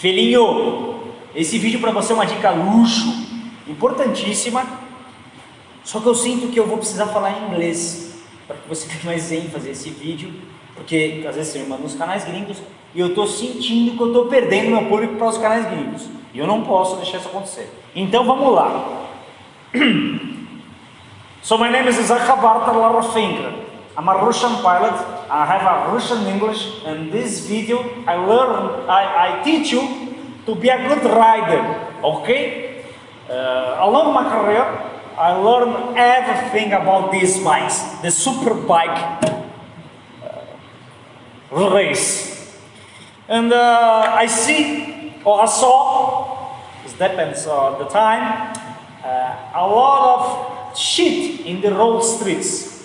Felinho, esse vídeo para você é uma dica luxo, importantíssima, só que eu sinto que eu vou precisar falar em inglês, para que você tenha mais ênfase nesse vídeo, porque às vezes você me manda nos canais gringos e eu estou sentindo que eu estou perdendo meu público para os canais gringos, e eu não posso deixar isso acontecer. Então vamos lá. so my name is Isaac Barta Larafinger. I'm a Russian pilot. I have a Russian English. In this video, I learn, I, I teach you to be a good rider. Okay? Uh, along my career, I learned everything about these bikes, the super bike uh, race. And uh, I see, or I saw, it depends on the time, uh, a lot of shit in the road streets.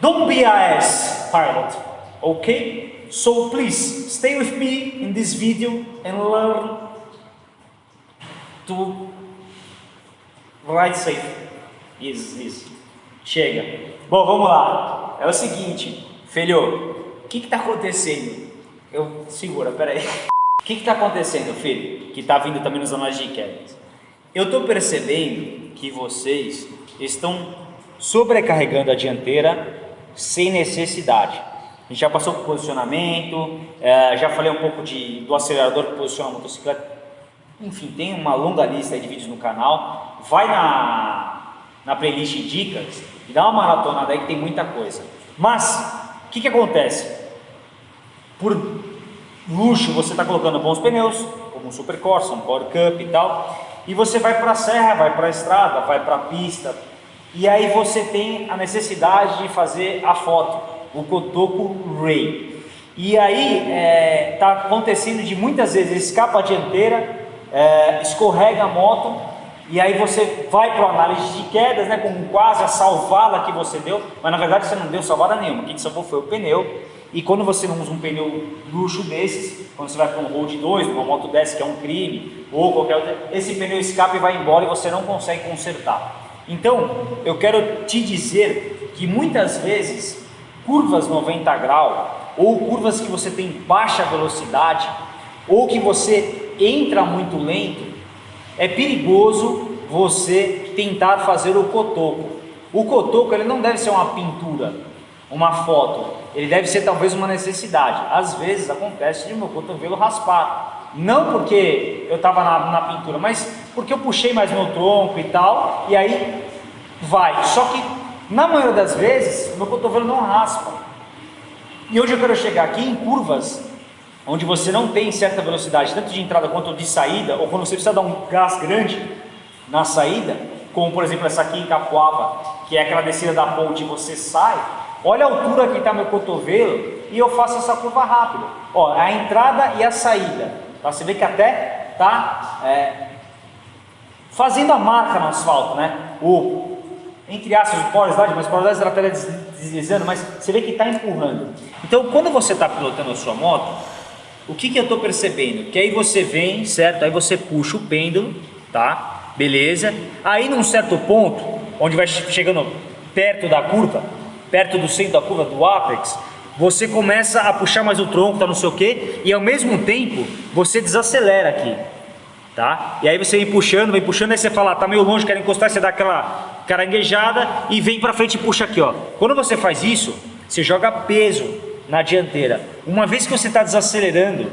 Don't be a ass, pilot, okay? So please, stay with me in this video and learn to ride safe. Isso, isso. Chega. Bom, vamos lá. É o seguinte, filho, o que está acontecendo? Eu, segura, peraí. O que está acontecendo, filho? Que está vindo também nos anais de Eu estou percebendo que vocês estão sobrecarregando a dianteira sem necessidade. A gente já passou por posicionamento, é, já falei um pouco de, do acelerador que posiciona a motocicleta. Enfim, tem uma longa lista de vídeos no canal. Vai na, na playlist dicas e dá uma maratonada aí que tem muita coisa. Mas, o que, que acontece? Por luxo, você está colocando bons pneus, como um Super Corsa, um Power Cup e tal, e você vai para a serra, vai para a estrada, vai para a pista, e aí você tem a necessidade de fazer a foto, o cotoco Ray. E aí está é, tá acontecendo de muitas vezes escapa a dianteira, é, escorrega a moto e aí você vai para a análise de quedas, né, com quase a salvada que você deu, mas na verdade você não deu salvada nenhuma, o que salvou foi o pneu. E quando você não usa um pneu luxo desses, quando você vai para um Road 2, uma moto dessa que é um crime, ou qualquer outro, esse pneu escapa e vai embora e você não consegue consertar. Então, eu quero te dizer que muitas vezes curvas 90 graus ou curvas que você tem baixa velocidade ou que você entra muito lento, é perigoso você tentar fazer o cotoco. O cotoco ele não deve ser uma pintura, uma foto, ele deve ser talvez uma necessidade. Às vezes acontece de meu cotovelo raspar, não porque eu estava na, na, pintura, mas porque eu puxei mais meu tronco e tal, e aí vai. Só que na maioria das vezes meu cotovelo não raspa. E hoje eu quero chegar aqui em curvas onde você não tem certa velocidade, tanto de entrada quanto de saída, ou quando você precisa dar um gás grande na saída, como por exemplo essa aqui em Capuava, que é aquela descida da ponte e você sai, olha a altura que está meu cotovelo e eu faço essa curva rápida. Ó, a entrada e a saída. Tá? Você vê que até tá é, fazendo a marca no asfalto, né? O, entre aspas, slide, mas slide ela está deslizando, mas você vê que está empurrando. Então, quando você está pilotando a sua moto, o que, que eu estou percebendo? Que aí você vem, certo? Aí você puxa o pêndulo, tá? Beleza. Aí num certo ponto, onde vai chegando perto da curva, perto do centro da curva, do apex, você começa a puxar mais o tronco, tá não sei o que, e ao mesmo tempo você desacelera aqui, tá? E aí você vem puxando, vem puxando, aí você fala, tá meio longe, quer encostar, você dá aquela caranguejada e vem para frente e puxa aqui, ó. Quando você faz isso, você joga peso na dianteira. Uma vez que você está desacelerando,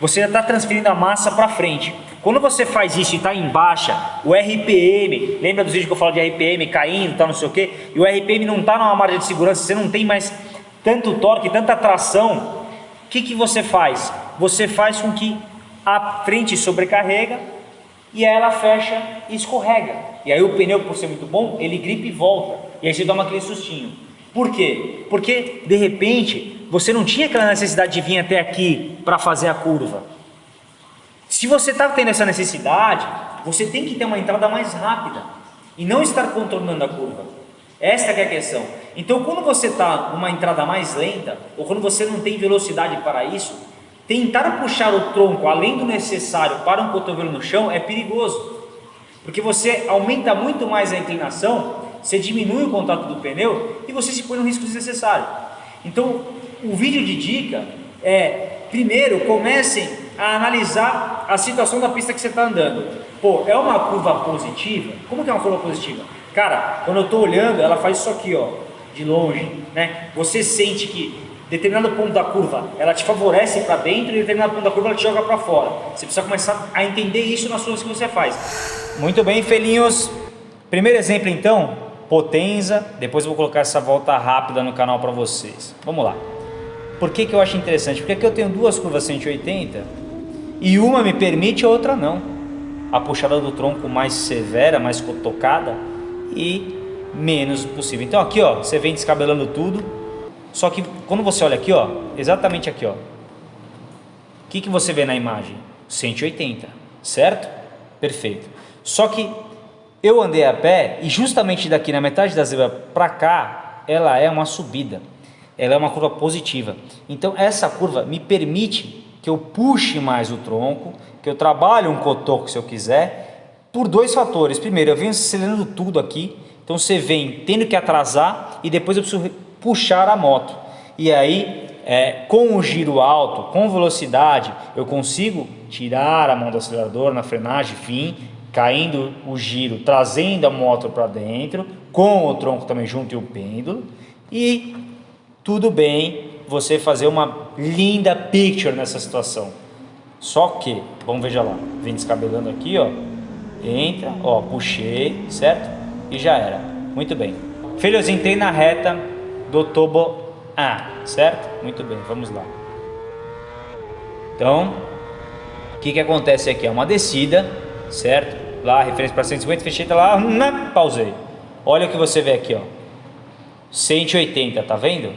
você já está transferindo a massa para frente. Quando você faz isso e está em baixa, o RPM, lembra dos vídeos que eu falo de RPM caindo, tá, não sei o que, e o RPM não está numa margem de segurança, você não tem mais tanto torque, tanta tração, o que, que você faz? Você faz com que a frente sobrecarrega e ela fecha e escorrega. E aí o pneu, por ser muito bom, ele gripa e volta. E aí você toma aquele sustinho. Por quê? Porque, de repente, você não tinha aquela necessidade de vir até aqui para fazer a curva. Se você está tendo essa necessidade, você tem que ter uma entrada mais rápida e não estar contornando a curva. Esta é a questão. Então, quando você está numa entrada mais lenta, ou quando você não tem velocidade para isso, tentar puxar o tronco além do necessário para um cotovelo no chão é perigoso. Porque você aumenta muito mais a inclinação, você diminui o contato do pneu e você se põe no risco desnecessário. Então, o vídeo de dica é, primeiro, comecem a analisar a situação da pista que você está andando. Pô, é uma curva positiva? Como que é uma curva positiva? Cara, quando eu estou olhando, ela faz isso aqui, ó, de longe, né? Você sente que determinado ponto da curva ela te favorece para dentro e determinado ponto da curva ela te joga para fora. Você precisa começar a entender isso nas coisas que você faz. Muito bem, felinhos. Primeiro exemplo então, Potenza. Depois eu vou colocar essa volta rápida no canal para vocês. Vamos lá. Por que, que eu acho interessante? Porque aqui eu tenho duas curvas 180 e uma me permite a outra não. A puxada do tronco mais severa, mais tocada e menos possível. Então aqui ó, você vem descabelando tudo, só que quando você olha aqui, ó, exatamente aqui, ó, o que, que você vê na imagem? 180, certo? Perfeito. Só que eu andei a pé e justamente daqui na metade da zebra para cá, ela é uma subida. Ela é uma curva positiva. Então essa curva me permite que eu puxe mais o tronco, que eu trabalhe um cotoco se eu quiser, por dois fatores. Primeiro, eu venho acelerando tudo aqui, então você vem tendo que atrasar e depois eu preciso puxar a moto. E aí, é, com o giro alto, com velocidade, eu consigo tirar a mão do acelerador na frenagem, vir caindo o giro, trazendo a moto para dentro, com o tronco também junto e o pêndulo. E tudo bem você fazer uma linda picture nessa situação. Só que, vamos ver já lá, vem descabelando aqui, ó, entra, ó, puxei, certo? E já era. Muito bem. Filhos, entrei na reta, do tobo A, certo? Muito bem, vamos lá. Então, o que, que acontece aqui? É uma descida, certo? Lá, referência para 150, fechei, tá lá, na, pausei. Olha o que você vê aqui, ó. 180, tá vendo?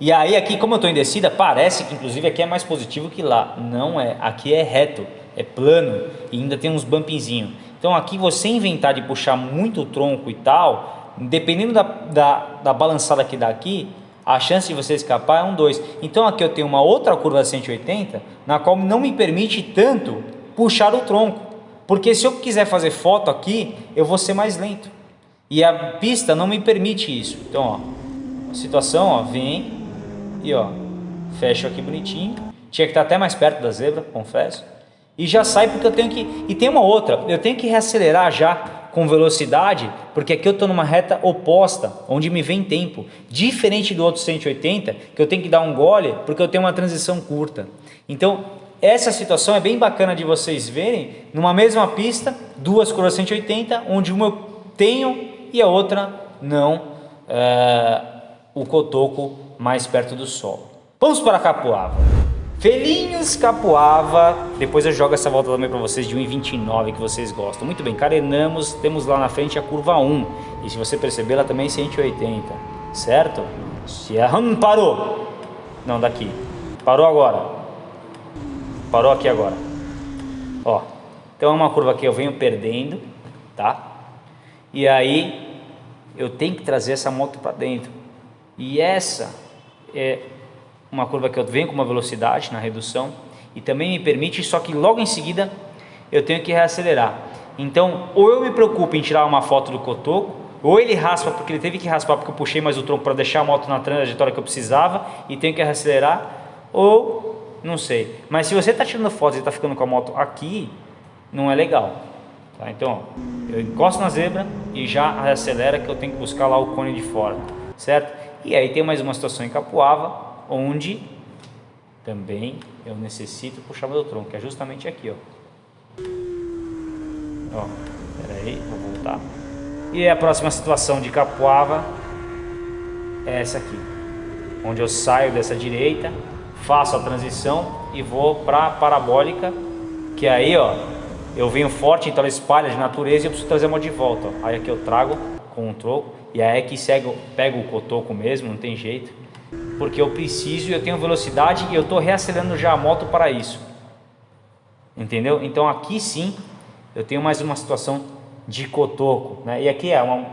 E aí aqui, como eu estou em descida, parece que inclusive aqui é mais positivo que lá. Não é, aqui é reto, é plano e ainda tem uns bumpinzinhos. Então aqui você inventar de puxar muito o tronco e tal, dependendo da, da, da balançada que dá aqui, a chance de você escapar é um 2. Então aqui eu tenho uma outra curva 180, na qual não me permite tanto puxar o tronco. Porque se eu quiser fazer foto aqui, eu vou ser mais lento. E a pista não me permite isso. Então, ó, situação, ó, vem e ó, fecho aqui bonitinho. Tinha que estar até mais perto da zebra, confesso. E já sai porque eu tenho que... E tem uma outra, eu tenho que reacelerar já com velocidade, porque aqui eu estou numa reta oposta, onde me vem tempo. Diferente do outro 180, que eu tenho que dar um gole, porque eu tenho uma transição curta. Então, essa situação é bem bacana de vocês verem, numa mesma pista, duas curvas 180, onde uma eu tenho e a outra não, é, o cotoco mais perto do solo. Vamos para a capoava. Felinhos Capuava, depois eu jogo essa volta também para vocês de 1,29 que vocês gostam. Muito bem, carenamos, temos lá na frente a curva 1. E se você perceber, ela também é 180, certo? Se a hum, parou. Não, daqui. Parou agora. Parou aqui agora. Ó, então é uma curva que eu venho perdendo, tá? E aí eu tenho que trazer essa moto para dentro. E essa é uma curva que eu venho com uma velocidade na redução e também me permite, só que logo em seguida eu tenho que reacelerar. Então, ou eu me preocupo em tirar uma foto do cotoco, ou ele raspa porque ele teve que raspar porque eu puxei mais o tronco para deixar a moto na trajetória que eu precisava e tenho que reacelerar, ou não sei. Mas se você está tirando fotos e está ficando com a moto aqui, não é legal. Tá? Então, eu encosto na zebra e já acelera que eu tenho que buscar lá o cone de fora, certo? E aí tem mais uma situação em Capuava, onde também eu necessito puxar meu tronco, que é justamente aqui, ó. Ó, peraí, vou voltar. E a próxima situação de Capuava é essa aqui, onde eu saio dessa direita, faço a transição e vou para a parabólica, que aí, ó, eu venho forte, então ela espalha de natureza e eu preciso trazer uma de volta. Ó. Aí aqui eu trago com um troco e aí é que cego, pego o cotoco mesmo, não tem jeito porque eu preciso, eu tenho velocidade e eu estou reacelerando já a moto para isso. Entendeu? Então aqui sim eu tenho mais uma situação de cotoco. Né? E aqui é uma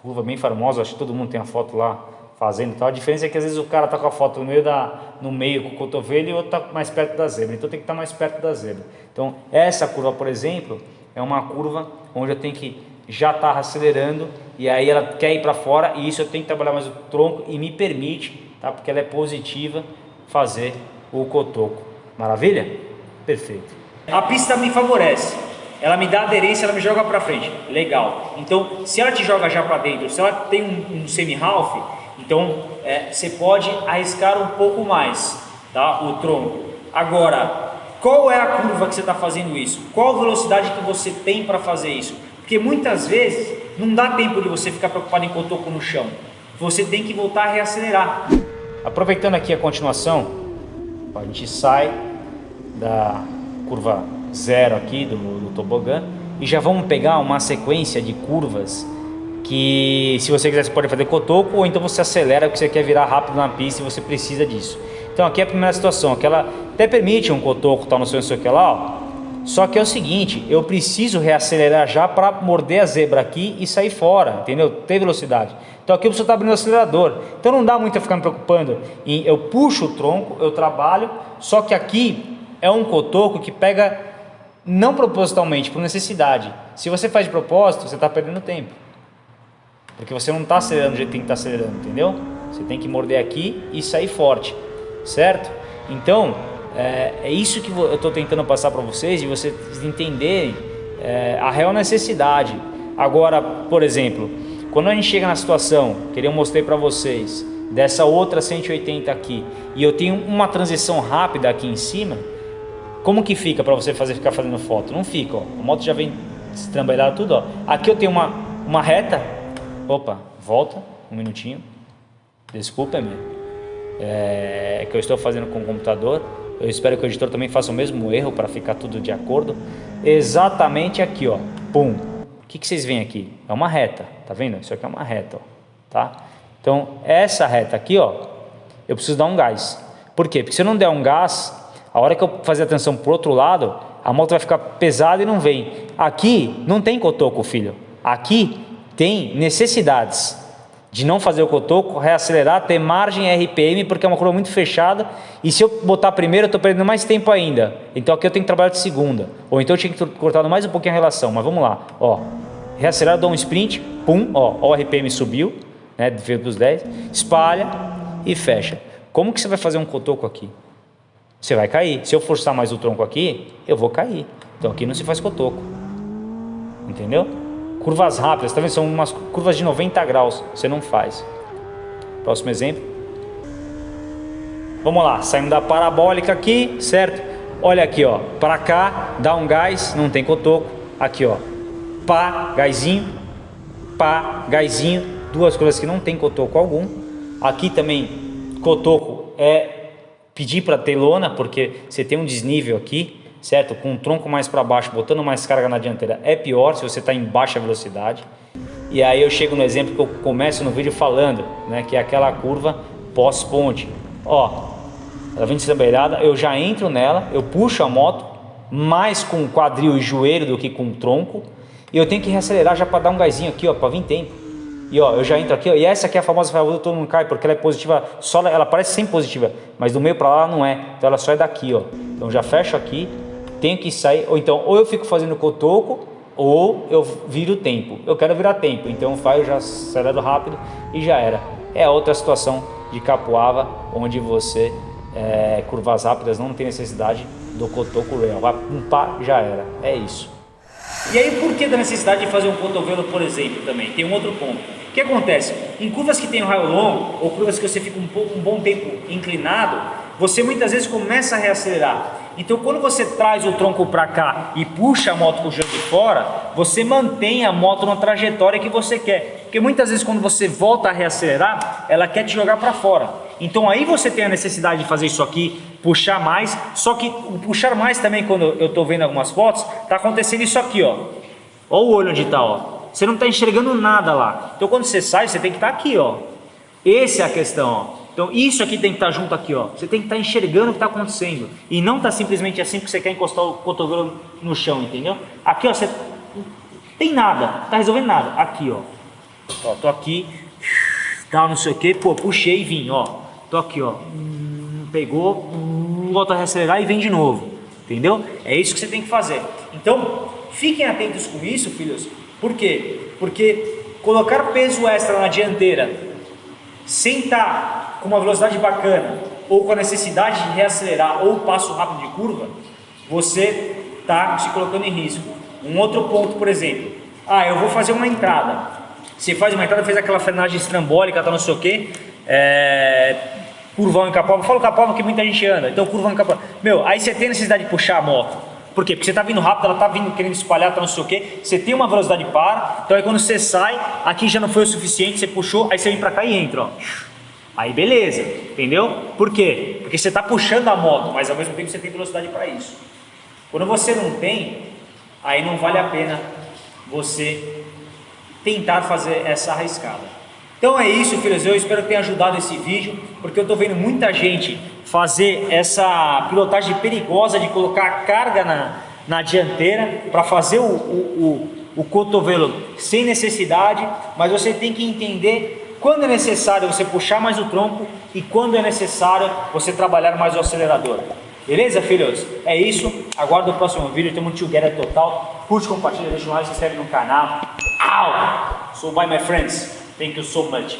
curva bem famosa, acho que todo mundo tem a foto lá fazendo tal. A diferença é que às vezes o cara está com a foto no meio, da, no meio com o cotovelo e o outro está mais perto da zebra. Então tem que estar tá mais perto da zebra. Então essa curva, por exemplo, é uma curva onde eu tenho que já estar tá acelerando e aí ela quer ir para fora e isso eu tenho que trabalhar mais o tronco e me permite tá? porque ela é positiva, fazer o cotoco. Maravilha? Perfeito. A pista me favorece. Ela me dá aderência, ela me joga para frente. Legal. Então, se ela te joga já para dentro, se ela tem um, um semi-half, então é, você pode arriscar um pouco mais tá? o tronco. Agora, qual é a curva que você está fazendo isso? Qual a velocidade que você tem para fazer isso? Porque muitas vezes não dá tempo de você ficar preocupado em cotoco no chão. Você tem que voltar a reacelerar. Aproveitando aqui a continuação, a gente sai da curva zero aqui do, do tobogã e já vamos pegar uma sequência de curvas que se você quiser você pode fazer cotoco ou então você acelera porque você quer virar rápido na pista e você precisa disso. Então aqui é a primeira situação, que ela até permite um cotoco tal, no seu sei o que lá, ó. Só que é o seguinte, eu preciso reacelerar já para morder a zebra aqui e sair fora, entendeu? Ter velocidade. Então aqui preciso estar abrindo o acelerador. Então não dá muito a ficar me preocupando em eu puxo o tronco, eu trabalho, só que aqui é um cotoco que pega não propositalmente, por necessidade. Se você faz de propósito, você está perdendo tempo. Porque você não está acelerando do jeito que tem que estar tá acelerando, entendeu? Você tem que morder aqui e sair forte, certo? Então, é, é isso que eu estou tentando passar para vocês e vocês entenderem é, a real necessidade. Agora, por exemplo, quando a gente chega na situação, que eu mostrei para vocês, dessa outra 180 aqui, e eu tenho uma transição rápida aqui em cima, como que fica para você fazer, ficar fazendo foto? Não fica, ó. a moto já vem estrambelhada tudo. Ó. Aqui eu tenho uma, uma reta, Opa, volta um minutinho. Desculpa, me é, que eu estou fazendo com o computador. Eu espero que o editor também faça o mesmo erro para ficar tudo de acordo. Exatamente aqui, ó. Pum. O que, que vocês veem aqui? É uma reta, tá vendo? Isso aqui é uma reta, ó, tá? Então, essa reta aqui, ó, eu preciso dar um gás. Por quê? Porque se eu não der um gás, a hora que eu fazer a tensão pro outro lado, a moto vai ficar pesada e não vem. Aqui não tem cotoco, filho. Aqui tem necessidades de não fazer o cotoco, reacelerar, ter margem RPM, porque é uma curva muito fechada, e se eu botar primeiro, eu estou perdendo mais tempo ainda. Então aqui eu tenho que trabalhar de segunda, ou então eu tinha que cortar mais um pouquinho a relação, mas vamos lá, ó, reacelera, dou um sprint, pum, ó, o RPM subiu, né, veio para os 10, espalha e fecha. Como que você vai fazer um cotoco aqui? Você vai cair. Se eu forçar mais o tronco aqui, eu vou cair. Então aqui não se faz cotoco. Entendeu? Curvas rápidas, tá vendo? São umas curvas de 90 graus, você não faz. Próximo exemplo. Vamos lá, saindo da parabólica aqui, certo? Olha aqui, ó, para cá, dá um gás, não tem cotoco. Aqui, ó, pá, gásinho, pá, gásinho, duas coisas que não tem cotoco algum. Aqui também, cotoco é pedir para ter lona, porque você tem um desnível aqui certo? Com o tronco mais para baixo, botando mais carga na dianteira, é pior se você está em baixa velocidade. E aí eu chego no exemplo que eu começo no vídeo falando, né? Que é aquela curva pós-ponte. Ó, ela vem desambeirada, eu já entro nela, eu puxo a moto, mais com o quadril e joelho do que com o tronco. E eu tenho que reacelerar já para dar um gásinho aqui, ó, para vir tempo. E ó, eu já entro aqui, ó, e essa aqui é a famosa ferradura, todo mundo cai, porque ela é positiva, só ela parece sempre positiva, mas do meio para lá não é. Então ela só é daqui, ó. Então já fecho aqui, tenho que sair, ou então, ou eu fico fazendo cotoco, ou eu viro tempo. Eu quero virar tempo, então eu faço, já acelero rápido e já era. É outra situação de capoava, onde você, é, curvas rápidas, não tem necessidade do cotoco real. Vai um pá, já era. É isso. E aí, por que da necessidade de fazer um cotovelo, por exemplo, também? Tem um outro ponto. O que acontece? Em curvas que tem um raio longo, ou curvas que você fica um, pouco, um bom tempo inclinado, você muitas vezes começa a reacelerar. Então quando você traz o tronco para cá e puxa a moto para o de fora, você mantém a moto na trajetória que você quer. Porque muitas vezes quando você volta a reacelerar, ela quer te jogar para fora. Então aí você tem a necessidade de fazer isso aqui, puxar mais, só que o puxar mais também, quando eu estou vendo algumas fotos, está acontecendo isso aqui, ó. Olha o olho onde está. Você não está enxergando nada lá. Então quando você sai, você tem que estar tá aqui, ó. Essa é a questão, ó. Então isso aqui tem que estar junto aqui, ó. Você tem que estar enxergando o que está acontecendo. E não está simplesmente assim porque você quer encostar o cotovelo no chão, entendeu? Aqui, ó, você tem nada, está resolvendo nada. Aqui, ó. Ó, tô aqui, tal, não sei o que, pô, puxei e vim, ó. Tô aqui, ó. Pegou, volta a reacelerar e vem de novo. Entendeu? É isso que você tem que fazer. Então, fiquem atentos com isso, filhos. Por quê? Porque colocar peso extra na dianteira sem estar com uma velocidade bacana ou com a necessidade de reacelerar ou passo rápido de curva, você está se colocando em risco. Um outro ponto, por exemplo, ah, eu vou fazer uma entrada. Você faz uma entrada, fez aquela frenagem estrambólica, tá não sei o quê, é, curvão em Capoava, fala Capoava que muita gente anda, então curvão em Capoava. Meu, aí você tem necessidade de puxar a moto. Por quê? Porque você está vindo rápido, ela está vindo querendo espalhar, tá não sei o quê, você tem uma velocidade para, então aí quando você sai, aqui já não foi o suficiente, você puxou, aí você vem para cá e entra, ó. Aí beleza, entendeu? Por quê? Porque você está puxando a moto, mas ao mesmo tempo você tem velocidade para isso. Quando você não tem, aí não vale a pena você tentar fazer essa arriscada. Então é isso, filhos. Eu espero que tenha ajudado esse vídeo, porque eu estou vendo muita gente fazer essa pilotagem perigosa de colocar carga na, na dianteira para fazer o, o, o, o cotovelo sem necessidade, mas você tem que entender quando é necessário você puxar mais o tronco e quando é necessário você trabalhar mais o acelerador. Beleza, filhos? É isso. Aguardo o próximo vídeo. Temos um together total. Curte, compartilha, deixa um like, se inscreve no canal. Au! So bye, my friends. Thank you so much.